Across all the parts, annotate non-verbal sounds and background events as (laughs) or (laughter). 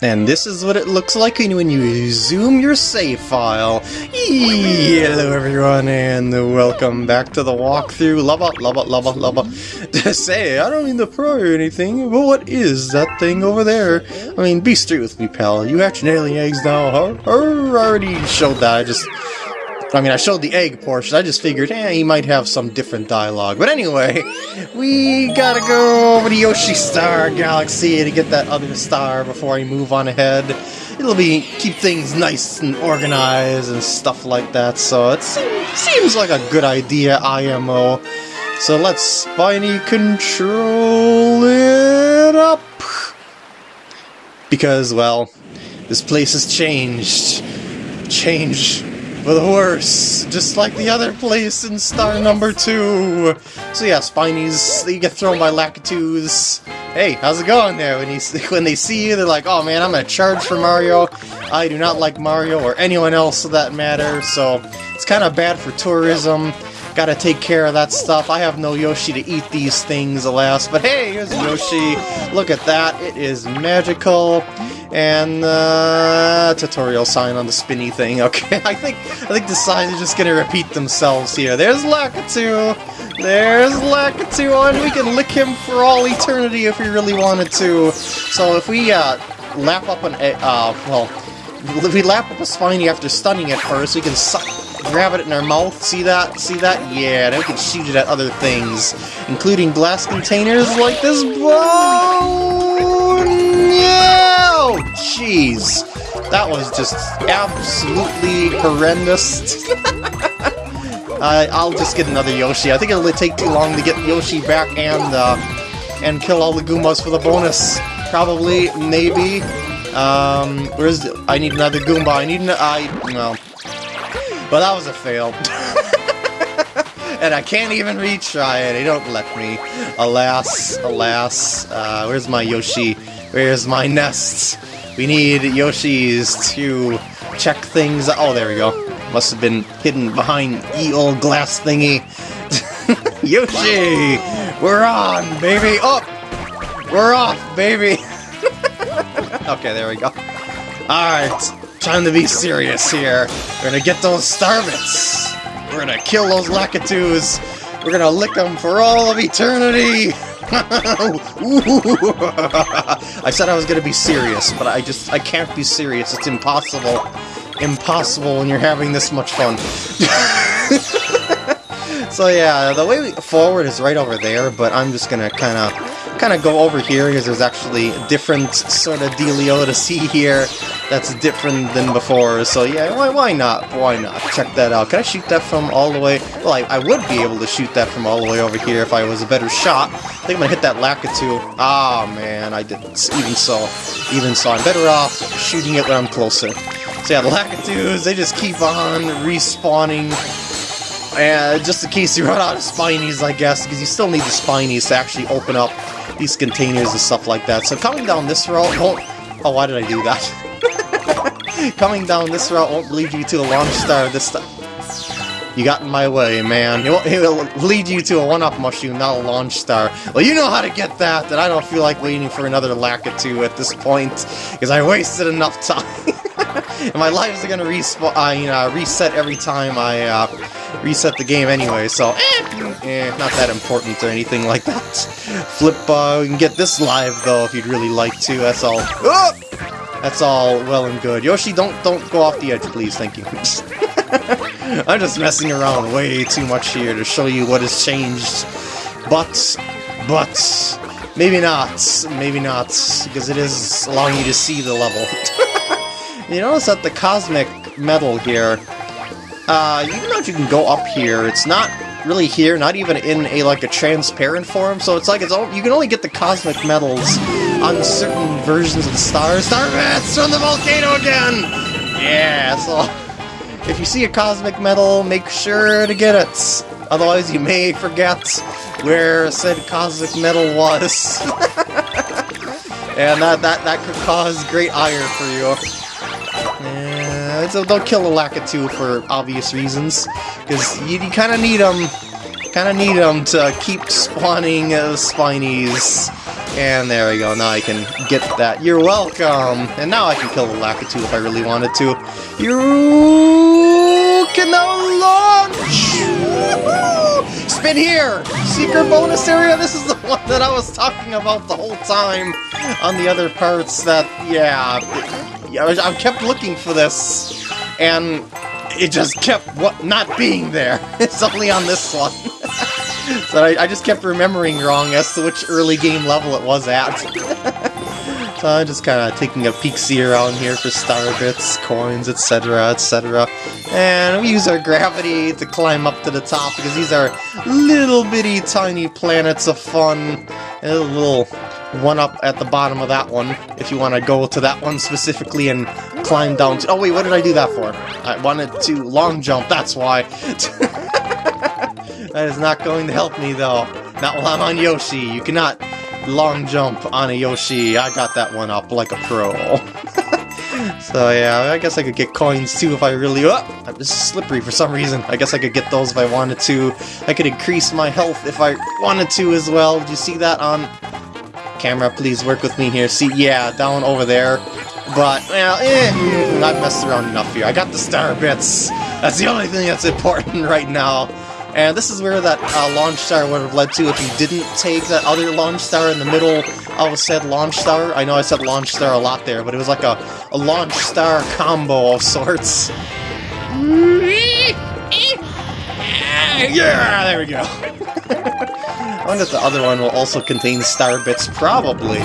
And this is what it looks like when you zoom your save file. Hello everyone and welcome back to the walkthrough. Lubba, lubba, lubba, lubba. To say, I don't mean to pry or anything, but what is that thing over there? I mean, be straight with me, pal. You hatching alien eggs now, huh? I already showed that, I just... I mean, I showed the egg portion, I just figured, eh, he might have some different dialogue. But anyway, we gotta go over to Yoshi Star Galaxy to get that other star before I move on ahead. It'll be, keep things nice and organized and stuff like that, so it seems like a good idea, IMO. So let's Spiny control it up! Because, well, this place has changed. Changed for the worse, just like the other place in star number two. So yeah, Spinies, they get thrown by Lakitus. Hey, how's it going there? When, you, (laughs) when they see you, they're like, oh man, I'm gonna charge for Mario. I do not like Mario, or anyone else for that matter, so it's kind of bad for tourism. Gotta take care of that stuff. I have no Yoshi to eat these things, alas. But hey, here's Yoshi. Look at that. It is magical and uh, tutorial sign on the spinny thing. (laughs) Okay, I think I think the signs are just gonna repeat themselves here. There's Lakitu, there's Lakitu, and we can lick him for all eternity if we really wanted to. So if we uh, lap up an uh, well, if we lap up a spiny after stunning it first, we can suck grab it in our mouth. See that? See that? Yeah, and we can shoot it at other things, including glass containers like this bone. Yeah! Jeez. That was just absolutely horrendous. (laughs) I'll just get another Yoshi. I think it'll take too long to get Yoshi back and uh, and kill all the Goombas for the bonus. Probably, maybe. Um, where's I need another Goomba. I need an I no. But that was a fail. (laughs) and I can't even retry it. They don't let me. Alas, alas. Uh, where's my Yoshi? Where's my nests? We need Yoshis to check things. Oh, there we go. Must have been hidden behind the old glass thingy. (laughs) Yoshi! We're on, baby! Up! Oh, we're off, baby! (laughs) okay, there we go. Alright, time to be serious here. We're gonna get those Starbits! We're gonna kill those Lakitus! We're gonna lick them for all of eternity! (laughs) (laughs) I said I was gonna be serious, but I just, I can't be serious. It's impossible. Impossible when you're having this much fun. (laughs) so yeah, the way forward is right over there, but I'm just gonna kind of kind of go over here because there's actually different sort of dealio to see here that's different than before. So yeah, why, why not? Why not? Check that out. Can I shoot that from all the way? Well, I, I would be able to shoot that from all the way over here if I was a better shot. I think I'm gonna hit that Lakitu. Ah, oh, man, I didn't. Even so, even so, I'm better off shooting it when I'm closer. So yeah, the Lakitus, they just keep on respawning and just in case you run out of spinies, I guess, because you still need the spinies to actually open up these containers and stuff like that. So coming down this route won't... Oh, why did I do that? (laughs) coming down this route won't lead you to a launch star this time. You got in my way, man. It will, lead you to a one-up mushroom, not a launch star. Well, you know how to get that, and I don't feel like waiting for another Lakitu at this point, because I wasted enough (laughs) time. and my lives are gonna uh, you know, reset every time I uh, reset the game anyway, so eh, eh, not that important or anything like that. Flip, uh, you can get this live though if you'd really like to. That's all. Oh! That's all well and good. Yoshi, don't don't go off the edge, please. Thank you. (laughs) I'm just messing around way too much here to show you what has changed. But, but, maybe not. Maybe not, because it is allowing you to see the level. (laughs) you notice that the cosmic medal here, uh, even though you can go up here, it's not really here, not even in a like a transparent form, so it's like it's all, you can only get the cosmic medals on certain versions of the stars. Star Bats from the volcano again! Yeah, so if you see a cosmic medal, make sure to get it. Otherwise you may forget where said cosmic medal was. (laughs) and that, that, that could cause great ire for you. Yeah, don't kill the Lakitu for obvious reasons, because you, you kind of need them, kind of need them to keep spawning uh, Spinies And there we go, now I can get that. You're welcome! And now I can kill the Lakitu if I really wanted to. You can now launch! Spin here! Secret bonus area! This is the (laughs) one that I was talking about the whole time on the other parts that, yeah... I kept looking for this, and it just kept what not being there. (laughs) It's only on this one. (laughs) so I, I, just kept remembering wrong as to which early game level it was at. (laughs) so I'm just kind of taking a peek-see around here for star bits, coins, etc., etc. And we use our gravity to climb up to the top because these are little bitty tiny planets of fun. And a little one up at the bottom of that one, if you want to go to that one specifically and climb down to- Oh wait, what did I do that for? I wanted to long jump, that's why. (laughs) that is not going to help me though. Not while I'm on Yoshi. You cannot long jump on a Yoshi. I got that one up like a pro. (laughs) so yeah, I guess I could get coins too if I really... Oh, I'm just slippery for some reason. I guess I could get those if I wanted to. I could increase my health if I wanted to as well. Did you see that on Camera, please work with me here. See, yeah, down over there. But, well, eh, I've messed around enough here. I got the star bits. That's the only thing that's (laughs) important right now. And this is where that uh, launch star would have led to if you didn't take that other launch star in the middle of said launch star. I know I said launch star a lot there, but it was like a, a launch star combo of sorts. (laughs) Yeah, there we go. (laughs) Wonder if the other one will also contain star bits. Probably.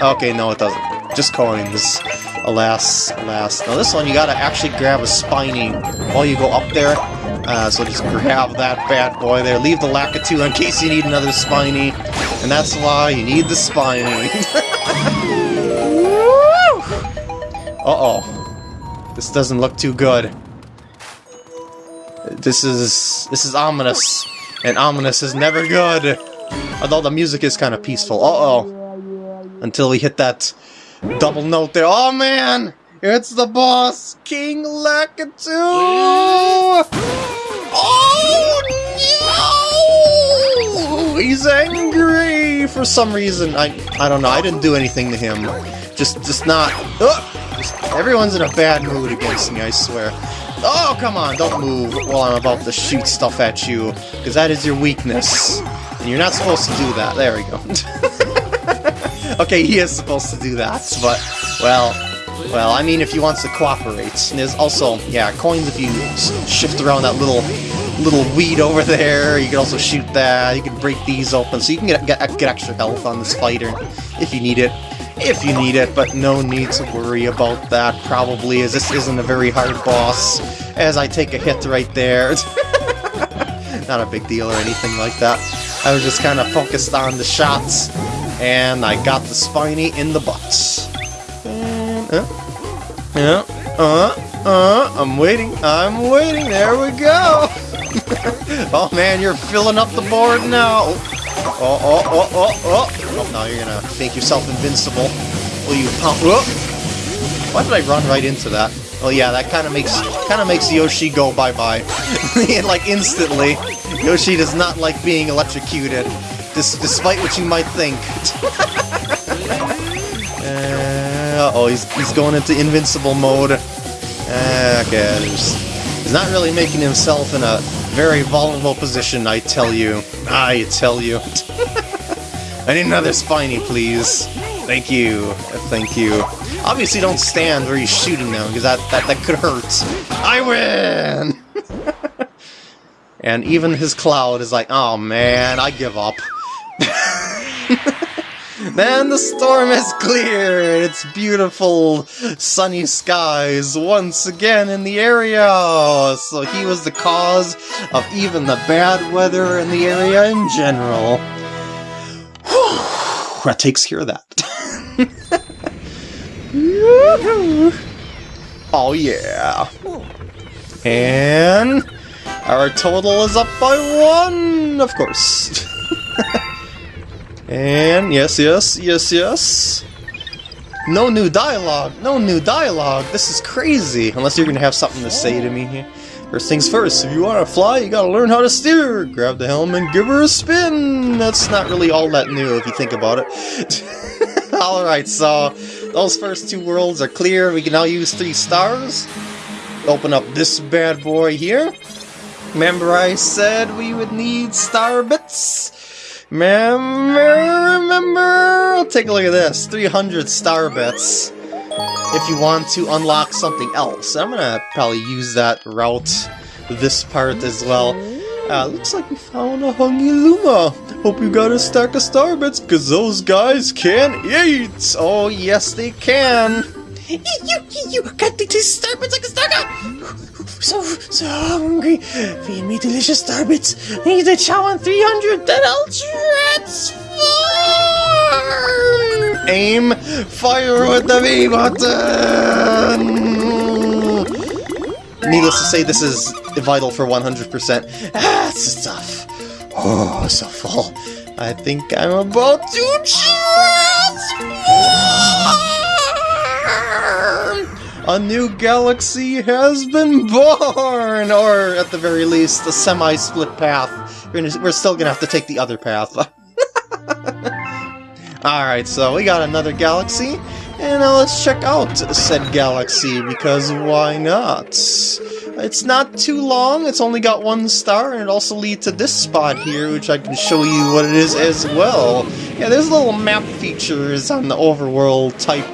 Okay, no it doesn't. Just coins. Alas, alas. Now this one you gotta actually grab a spiny while you go up there. Uh, so just grab that bad boy there. Leave the Lakitu in case you need another spiny. And that's why you need the spiny. (laughs) Uh-oh. This doesn't look too good. This is this is ominous, and ominous is never good. Although the music is kind of peaceful. Uh oh, until we hit that double note there. Oh man, it's the boss, King Lakitu. Oh no! He's angry for some reason. I I don't know. I didn't do anything to him. Just just not. Uh, just, everyone's in a bad mood against me. I swear. Oh, come on, don't move while I'm about to shoot stuff at you, because that is your weakness. And you're not supposed to do that. There we go. (laughs) okay, he is supposed to do that, but, well, well, I mean if he wants to cooperate. And there's also, yeah, coins if you shift around that little little weed over there. You can also shoot that. You can break these open, so you can get, get, get extra health on this fighter if you need it if you need it, but no need to worry about that, probably, as this isn't a very hard boss, as I take a hit right there. (laughs) Not a big deal or anything like that. I was just kind of focused on the shots, and I got the spiny in the butt. uh, yeah, uh, uh, I'm waiting, I'm waiting, there we go! (laughs) oh man, you're filling up the board now! Oh, oh, oh, oh, oh! Oh, now you're gonna make yourself invincible. Will you pump? Oh. Why did I run right into that? Oh yeah, that kind of makes kind of makes Yoshi go bye-bye. (laughs) like, instantly. Yoshi does not like being electrocuted, dis despite what you might think. (laughs) uh, oh, he's, he's going into invincible mode. Uh, okay, he's not really making himself in a very vulnerable position, I tell you. I tell you. (laughs) I need another spiny, please. Thank you. Thank you. Obviously don't stand where he's shooting now, because that, that, that could hurt. I win! (laughs) and even his cloud is like, oh man, I give up. (laughs) Then the storm has cleared! It's beautiful sunny skies once again in the area! So he was the cause of even the bad weather in the area in general. That takes care of that. (laughs) oh yeah! And our total is up by one, of course. (laughs) And yes, yes, yes, yes. No new dialogue. No new dialogue. This is crazy. Unless you're gonna have something to say to me here. First things first, if you want to fly, you gotta learn how to steer! Grab the helm and give her a spin! That's not really all that new if you think about it. (laughs) Alright, so those first two worlds are clear. We can now use three stars. Open up this bad boy here. Remember I said we would need star bits? Remember, remember? Take a look at this. 300 star bits if you want to unlock something else. I'm gonna probably use that route this part as well. Uh, looks like we found a Hungry Luma. Hope you got a stack of starbits, cause those guys can eat! Oh yes they can! You, you, got the two starbits like a star So, so hungry. Feed me delicious starbits. Need to chow on 300, then I'll transform! Aim, fire with the V button! Needless to say, this is vital for 100%. Ah, this is tough. Oh, so full. I think I'm about to transform! A new galaxy has been born! Or, at the very least, a semi-split path. We're still gonna have to take the other path. (laughs) Alright, so we got another galaxy, and now let's check out said galaxy, because why not? It's not too long, it's only got one star, and it also leads to this spot here, which I can show you what it is as well. Yeah, there's little map features on the overworld type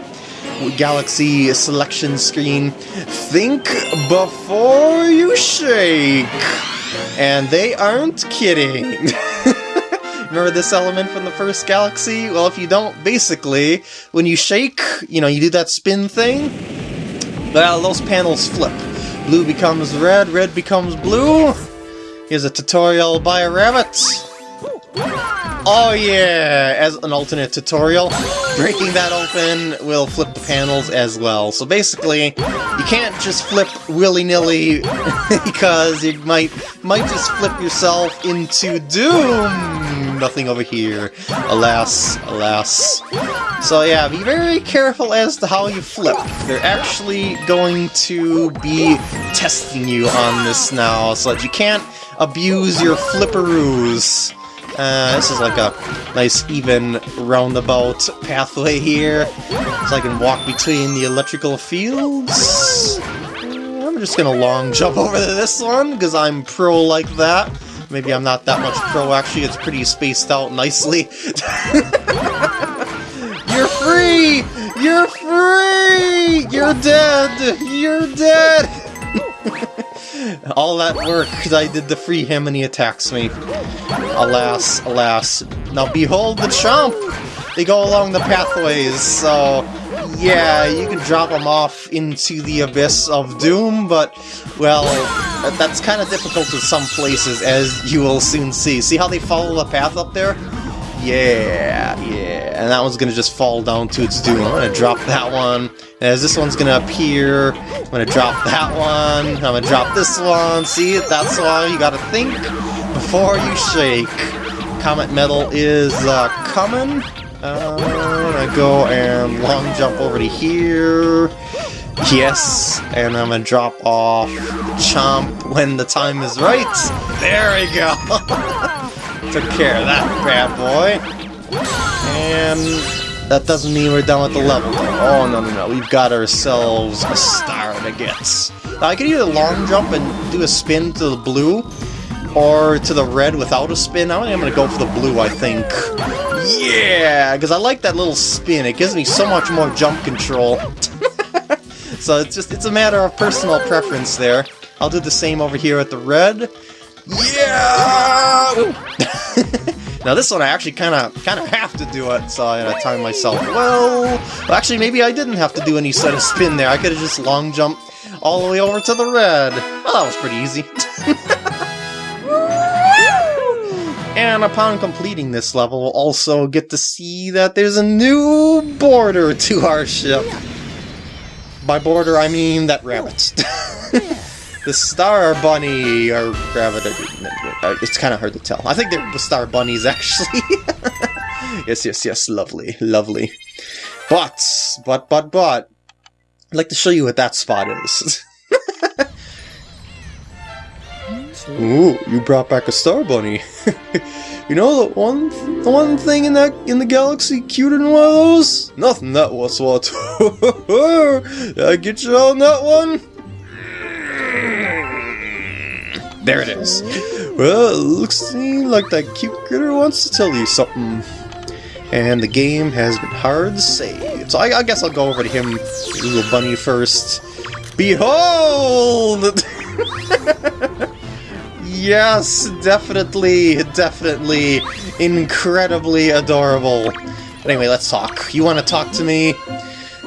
galaxy selection screen. Think before you shake! And they aren't kidding. (laughs) Remember this element from the first galaxy? Well, if you don't, basically, when you shake, you know, you do that spin thing, well, uh, those panels flip. Blue becomes red, red becomes blue. Here's a tutorial by a rabbit. Oh yeah, as an alternate tutorial, breaking that open will flip the panels as well. So basically, you can't just flip willy-nilly (laughs) because you might might just flip yourself into doom. Nothing over here. Alas, alas. So yeah, be very careful as to how you flip. They're actually going to be testing you on this now, so that you can't abuse your flipperoos. Uh, this is like a nice even roundabout pathway here, so I can walk between the electrical fields. I'm just gonna long jump over this one, because I'm pro like that. Maybe I'm not that much pro, actually, it's pretty spaced out nicely. (laughs) You're free! You're free! You're dead! You're dead! (laughs) All that work I did the free him and he attacks me. Alas, alas. Now behold the chomp! They go along the pathways, so yeah, you can drop them off into the abyss of doom, but, well, that's kind of difficult in some places, as you will soon see. See how they follow the path up there? Yeah, yeah. And that one's gonna just fall down to its doom. I'm gonna drop that one. As this one's gonna appear, I'm gonna drop that one. I'm gonna drop this one. See, that's why you gotta think before you shake. Comet Medal is uh, coming. I'm gonna go and long jump over to here. Yes, and I'm gonna drop off Chomp when the time is right. There we go. (laughs) Took care of that bad boy. And that doesn't mean we're done with the level. Oh, no, no, no. We've got ourselves a star to get. Now, I could either long jump and do a spin to the blue, or to the red without a spin. I am going to go for the blue, I think. Yeah! Because I like that little spin. It gives me so much more jump control. (laughs) so it's just, it's a matter of personal preference there. I'll do the same over here at the red. Yeah! (laughs) now this one I actually kind of kind of have to do it, so I gotta time myself well. well. Actually, maybe I didn't have to do any sort of spin there. I could have just long jumped all the way over to the red. Well, that was pretty easy. (laughs) and upon completing this level, we'll also get to see that there's a new border to our ship. By border, I mean that rabbit. (laughs) the Star Bunny, or Gravity. Uh, it's kind of hard to tell. I think they're the Star Bunnies, (laughs) actually. yes, yes, yes, lovely, lovely. But, but, but, but, I'd like to show you what that spot is. (laughs) Ooh, you brought back a star bunny. (laughs) you know the one, the one thing in that in the galaxy cuter than one of those? Nothing. That was what. (laughs) Did I get you on that one? There it is. Well, it looks like that cute critter wants to tell you something. And the game has been hard to save. So I, I guess I'll go over to him, little bunny, first. Behold! (laughs) yes, definitely, definitely, incredibly adorable. But Anyway, let's talk. You want to talk to me?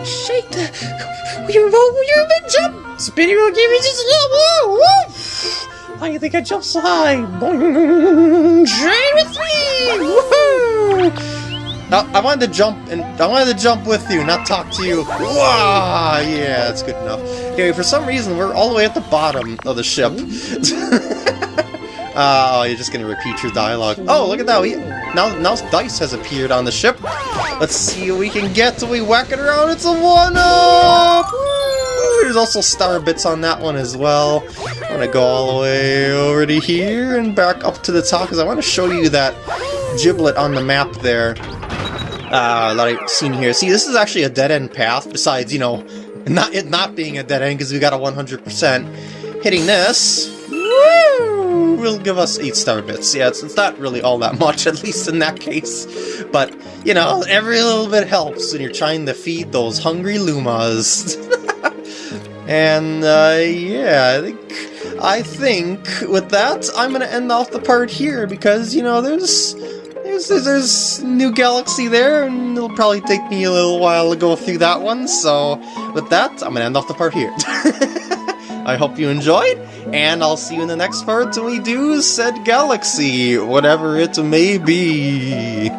Shake the. You're a jump! Spinny will give you just a little! Woo! I think I jumped so high! Boing! Train with me! Woohoo! I, I wanted to jump and I wanted to jump with you, not talk to you. Wow, yeah, that's good enough. Anyway, for some reason we're all the way at the bottom of the ship. (laughs) Uh, oh, you're just gonna repeat your dialogue. Oh, look at that! We, now, now Dice has appeared on the ship. Let's see what we can get we whack it around. It's a one-up! There's also star bits on that one as well. I'm gonna go all the way over to here and back up to the top because I want to show you that giblet on the map there uh, that I've seen here. See, this is actually a dead-end path, besides, you know, not it not being a dead end because we got a 100%. Hitting this, woo, will give us 8 star bits. Yeah, it's, it's not really all that (laughs) much, at least in that case. But, you know, every little bit helps when you're trying to feed those hungry Lumas. (laughs) and, uh, yeah, I think, I think with that, I'm to end off the part here because, you know, there's there's, there's new galaxy there, and it'll probably take me a little while to go through that one, so with that, I'm gonna end off the part here. (laughs) I hope you enjoyed, and I'll see you in the next part when we do said galaxy, whatever it may be.